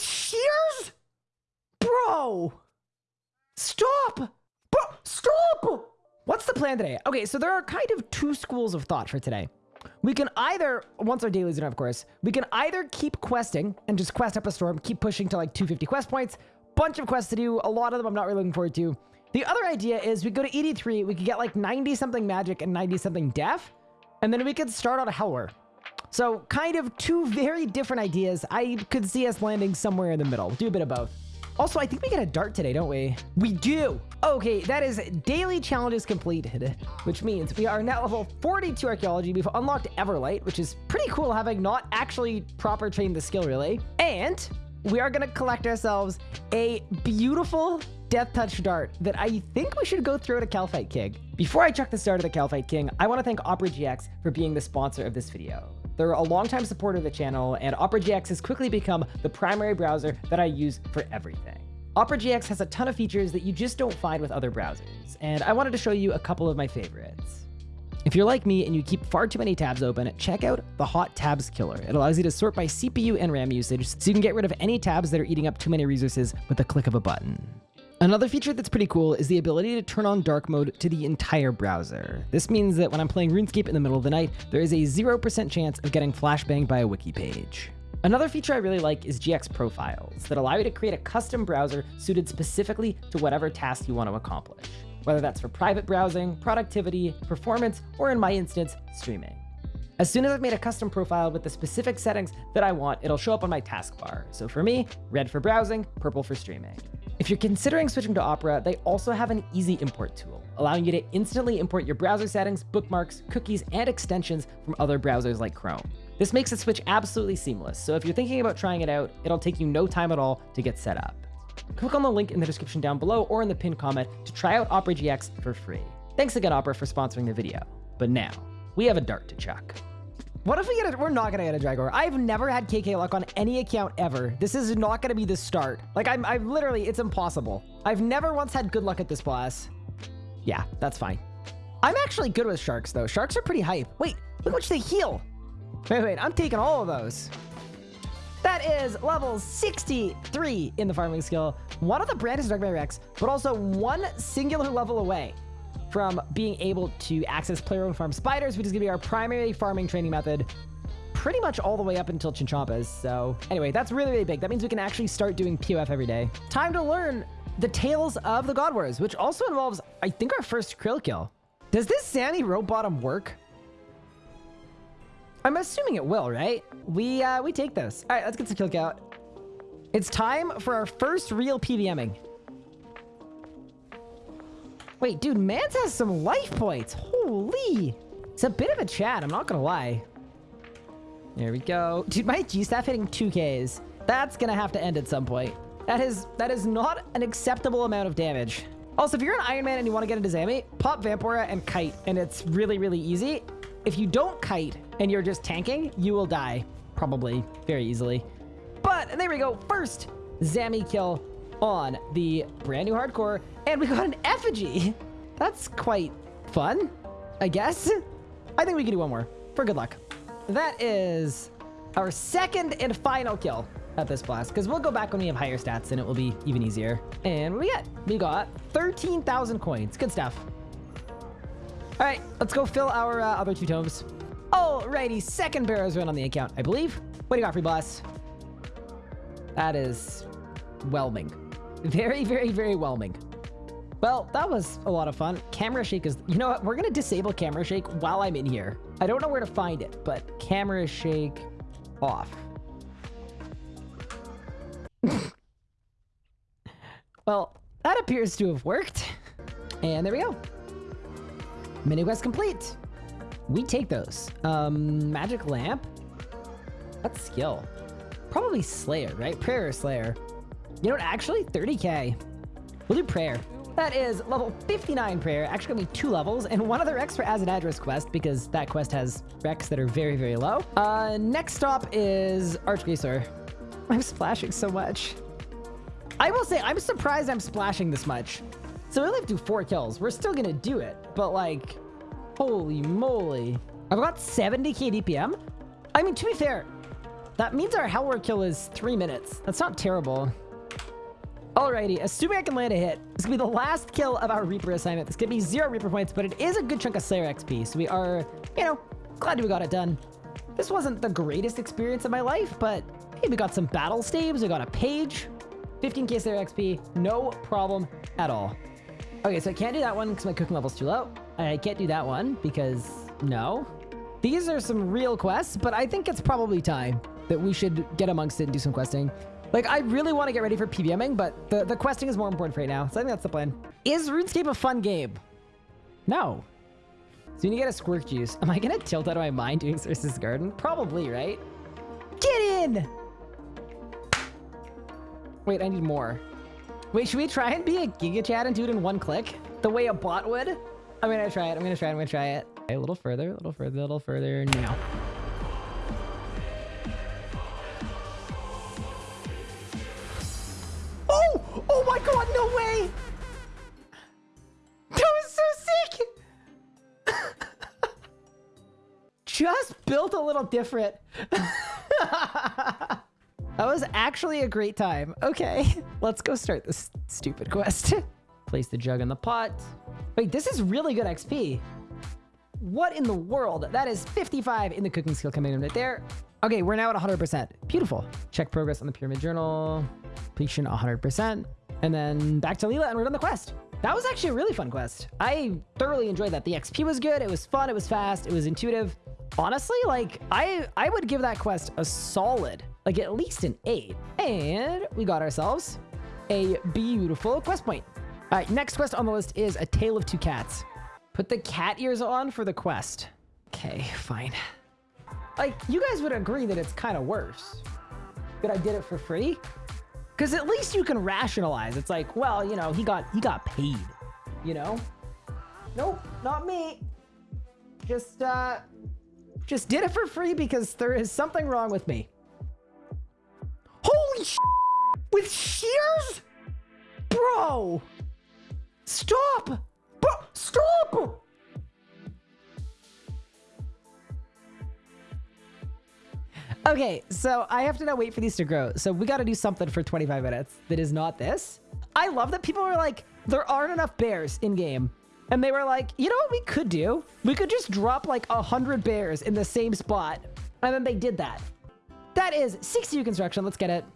Shears? Bro! Stop! Bro, stop! What's the plan today? Okay, so there are kind of two schools of thought for today. We can either, once our dailies are done, of course, we can either keep questing and just quest up a storm, keep pushing to like 250 quest points, bunch of quests to do, a lot of them I'm not really looking forward to. The other idea is we go to ED3, we could get like 90 something magic and 90 something death, and then we could start on a Helwyr. So kind of two very different ideas. I could see us landing somewhere in the middle. Do a bit of both. Also, I think we get a dart today, don't we? We do. Okay, that is daily challenges completed, which means we are now level 42 archaeology. We've unlocked Everlight, which is pretty cool having not actually proper trained the skill really. And we are going to collect ourselves a beautiful Death Touch Dart that I think we should go throw to Kalphite King. Before I check the start of the Kalphite King, I want to thank Opera GX for being the sponsor of this video. They're a longtime supporter of the channel, and Opera GX has quickly become the primary browser that I use for everything. Opera GX has a ton of features that you just don't find with other browsers, and I wanted to show you a couple of my favorites. If you're like me and you keep far too many tabs open, check out the Hot Tabs Killer. It allows you to sort by CPU and RAM usage, so you can get rid of any tabs that are eating up too many resources with a click of a button. Another feature that's pretty cool is the ability to turn on dark mode to the entire browser. This means that when I'm playing RuneScape in the middle of the night, there is a 0% chance of getting flashbanged by a wiki page. Another feature I really like is GX profiles that allow you to create a custom browser suited specifically to whatever task you want to accomplish, whether that's for private browsing, productivity, performance, or in my instance, streaming. As soon as I've made a custom profile with the specific settings that I want, it'll show up on my taskbar. So for me, red for browsing, purple for streaming. If you're considering switching to Opera, they also have an easy import tool, allowing you to instantly import your browser settings, bookmarks, cookies, and extensions from other browsers like Chrome. This makes the switch absolutely seamless, so if you're thinking about trying it out, it'll take you no time at all to get set up. Click on the link in the description down below or in the pinned comment to try out Opera GX for free. Thanks again, Opera, for sponsoring the video. But now, we have a dart to chuck. What if we get it? We're not going to get a Drygore. I've never had KK luck on any account ever. This is not going to be the start. Like, I'm, I'm literally, it's impossible. I've never once had good luck at this boss. Yeah, that's fine. I'm actually good with sharks, though. Sharks are pretty hype. Wait, look how much they heal. Wait, wait, I'm taking all of those. That is level 63 in the farming skill. One of the brandest Dark Rex, but also one singular level away from being able to access player-owned farm spiders, which is going to be our primary farming training method pretty much all the way up until Chinchompas. So anyway, that's really, really big. That means we can actually start doing POF every day. Time to learn the Tales of the God Wars, which also involves, I think, our first K'ril kill. Does this Sammy rope bottom work? I'm assuming it will, right? We uh, we take this. All right, let's get some kill count. It's time for our first real PVMing. Wait, dude, Mans has some life points. Holy. It's a bit of a chat, I'm not gonna lie. There we go. Dude, my G-Staff hitting 2Ks. That's gonna have to end at some point. That is that is not an acceptable amount of damage. Also, if you're an Iron Man and you want to get into Zami, pop Vampora and Kite, and it's really, really easy. If you don't Kite and you're just tanking, you will die. Probably very easily. But there we go. First Zami kill on the brand new hardcore, and we got an effigy. That's quite fun, I guess. I think we can do one more for good luck. That is our second and final kill at this blast, because we'll go back when we have higher stats and it will be even easier. And what we get? We got 13,000 coins. Good stuff. All right, let's go fill our uh, other two tomes. Alrighty, second Barrows run on the account, I believe. What do you got, free boss? That is whelming. Very, very, very whelming. Well, that was a lot of fun. Camera shake is... You know what? We're going to disable camera shake while I'm in here. I don't know where to find it, but camera shake off. well, that appears to have worked. And there we go. Mini quest complete. We take those. Um, magic lamp. That's skill. Probably Slayer, right? Prayer Slayer. You know what? Actually, 30k. We'll do Prayer. That is level 59 Prayer. Actually, gonna be two levels, and one other extra as an address quest, because that quest has recs that are very, very low. Uh, next stop is Arch-Glacor. I'm splashing so much. I will say, I'm surprised I'm splashing this much. So we only have to do four kills. We're still gonna do it, but like, holy moly. I've got 70k DPM. I mean, to be fair, That means our Helwyr kill is three minutes. That's not terrible. Alrighty, assuming I can land a hit, this gonna be the last kill of our Reaper assignment. This could be zero Reaper points, but it is a good chunk of Slayer XP, so we are, you know, glad we got it done. This wasn't the greatest experience of my life, but hey, we got some battle staves, we got a page, 15k Slayer XP, no problem at all. Okay, so I can't do that one because my cooking level's too low. I can't do that one because no. These are some real quests, but I think it's probably time that we should get amongst it and do some questing. Like, I really want to get ready for PVMing, but the, the questing is more important right now. So I think that's the plan. Is RuneScape a fun game? No. So you need to get a squirt juice. Am I going to tilt out of my mind doing Circe's Garden? Probably, right? Get in! Wait, I need more. Wait, should we try and be a Giga Chad and do it in one click? The way a bot would? I'm gonna try it. I'm gonna try it. I'm gonna try it. Okay, a little further, a little further, a little further. Now. Built a little different. that was actually a great time. Okay, let's go start this stupid quest. Place the jug in the pot. Wait, this is really good XP. What in the world? That is 55 in the cooking skill command right there. Okay, we're now at 100%. Beautiful. Check progress on the pyramid journal. Completion 100%. And then back to Leela and we're done the quest. That was actually a really fun quest. I thoroughly enjoyed that. The XP was good. It was fun. It was fast. It was intuitive. Honestly, like I, I would give that quest a solid, like at least an eight. And we got ourselves a beautiful quest point. All right, next quest on the list is A Tale of Two Cats. Put the cat ears on for the quest. Okay, fine. Like, you guys would agree that it's kind of worse that I did it for free? Because at least you can rationalize. It's like, well, you know, he got he got paid, you know? Nope, not me. Just, uh, just did it for free because there is something wrong with me. Holy sh With shears? Bro! Stop! Bro, stop! Okay, so I have to now wait for these to grow. So we got to do something for 25 minutes that is not this. I love that people are like, there aren't enough bears in game. And they were like, you know what we could do? We could just drop like a 100 bears in the same spot. And then they did that. That is 60 construction. Let's get it.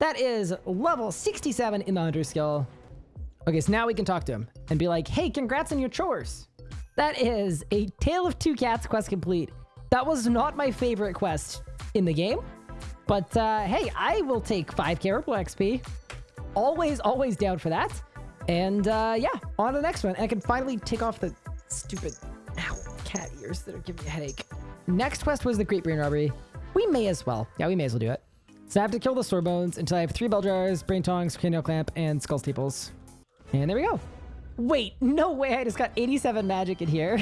That is level 67 in the hunter skill. Okay, so now we can talk to him and be like, hey, congrats on your chores. That is a Tale of Two Cats quest complete. That was not my favorite quest in the game, but uh, hey, I will take 5k Purple XP. Always, always down for that. And uh, yeah, on to the next one. And I can finally take off the stupid ow, cat ears that are giving me a headache. Next quest was the Great Brain Robbery. We may as well. Yeah, we may as well do it. So I have to kill the Sorebones until I have three bell jars, brain tongs, cranial clamp, and skull staples. And there we go. Wait, no way. I just got 87 magic in here.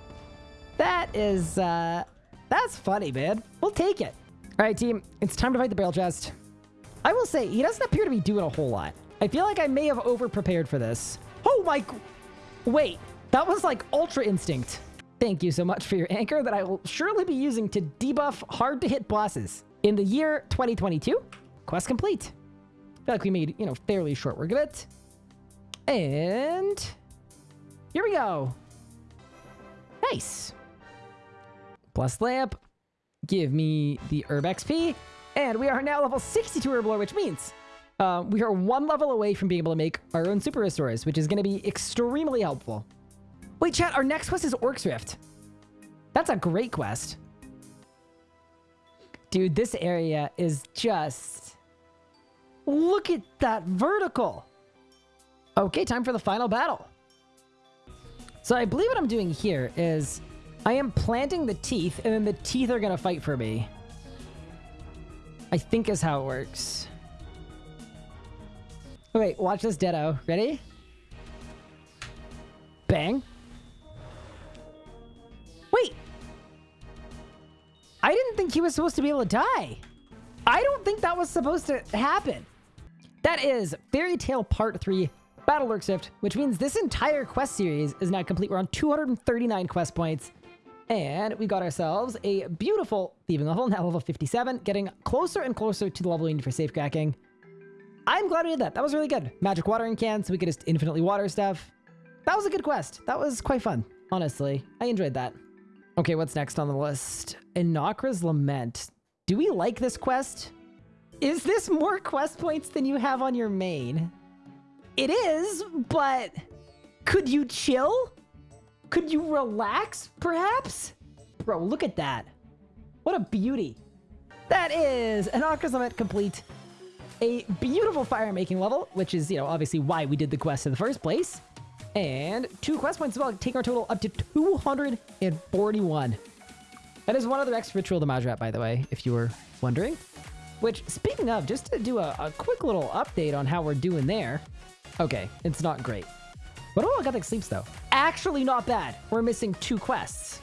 that is, uh, that's funny, man. We'll take it. All right, team. It's time to fight the Barrelchest. I will say, he doesn't appear to be doing a whole lot. I feel like I may have over-prepared for this. Oh my... Wait, that was like Ultra Instinct. Thank you so much for your anchor that I will surely be using to debuff hard-to-hit bosses. In the year 2022, quest complete. I feel like we made, you know, fairly short work of it. And here we go. Nice. Plus lamp. Give me the herb XP. And we are now level 62 herb lore, which means uh, we are one level away from being able to make our own super restores, which is going to be extremely helpful. Wait, chat, our next quest is Orc's Rift. That's a great quest. Dude, this area is just... Look at that vertical. Okay, time for the final battle. So I believe what I'm doing here is I am planting the teeth and then the teeth are to fight for me. I think is how it works. Wait, watch this Ditto. Ready? Bang. Wait. I didn't think he was supposed to be able to die. I don't think that was supposed to happen. That is Fairy Tale Part 3 Battle Orc's Rift, which means this entire quest series is now complete. We're on 239 quest points. And we got ourselves a beautiful thieving level, now level 57, getting closer and closer to the level we need for safecracking. I'm glad we did that. That was really good. Magic watering can, so we could just infinitely water stuff. That was a good quest. That was quite fun, honestly. I enjoyed that. Okay, what's next on the list? Enakhra's Lament. Do we like this quest? Is this more quest points than you have on your main? It is, but could you chill? Could you relax, perhaps? Bro, look at that. What a beauty. That is an Enakhra's Lament complete. A beautiful fire making level, which is, you know, obviously why we did the quest in the first place. And two quest points as well, taking our total up to 241. That is one other extra ritual to Majrat, by the way, if you were wondering. Which, speaking of, just to do a, a quick little update on how we're doing there. Okay, it's not great. But oh, I got the sleeps though. Actually not bad. We're missing two quests.